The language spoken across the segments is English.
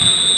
Thank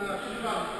uh, Shivam.